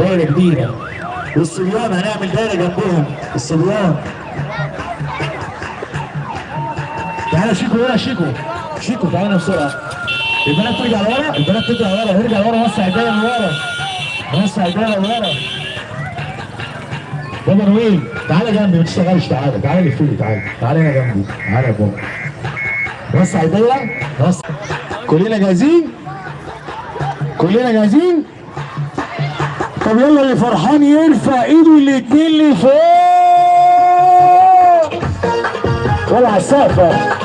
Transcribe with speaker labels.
Speaker 1: دايرة جديده والصبيان هنعمل دايرة جنبهم. الصبيان. تعالى شيكو هنا شيكو. شيكو تعالى بسرعة. البنات ترجع لورا. البنات ترجع لورا. ارجع لورا وسع الدايرة لورا وسع الدايرة لورا بابا نويل. تعالى جنبي ما تشتغلش. تعالى تعالى لفوق تعالى. تعالى هنا جنبي. تعالى يا بابا. وسع الدايرة. وسع. كلنا جاهزين؟ كلنا جاهزين؟ طب يلا اللي فرحان يرفع ايده الاتنين لفوق. ولا على السقف.